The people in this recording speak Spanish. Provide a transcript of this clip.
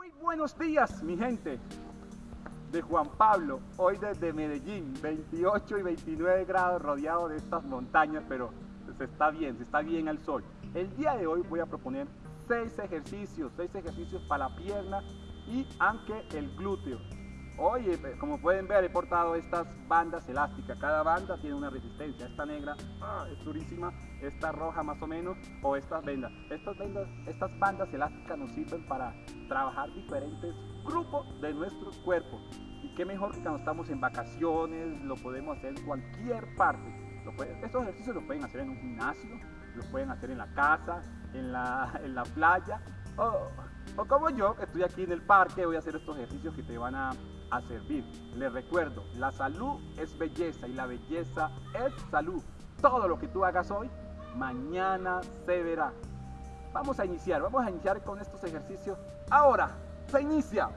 Muy buenos días, mi gente de Juan Pablo, hoy desde Medellín, 28 y 29 grados rodeado de estas montañas, pero se está bien, se está bien al sol. El día de hoy voy a proponer seis ejercicios, seis ejercicios para la pierna y aunque el glúteo. Hoy, eh, como pueden ver, he portado estas bandas elásticas. Cada banda tiene una resistencia. Esta negra ah, es durísima, esta roja más o menos, o estas vendas. Estas, vendas, estas bandas elásticas nos sirven para trabajar diferentes grupos de nuestro cuerpo. Y qué mejor que cuando estamos en vacaciones, lo podemos hacer en cualquier parte. estos ejercicios los pueden hacer en un gimnasio, los pueden hacer en la casa, en la, en la playa, o, o como yo, estoy aquí en el parque, voy a hacer estos ejercicios que te van a a servir. Les recuerdo, la salud es belleza y la belleza es salud. Todo lo que tú hagas hoy, mañana se verá. Vamos a iniciar, vamos a iniciar con estos ejercicios. Ahora, se inicia.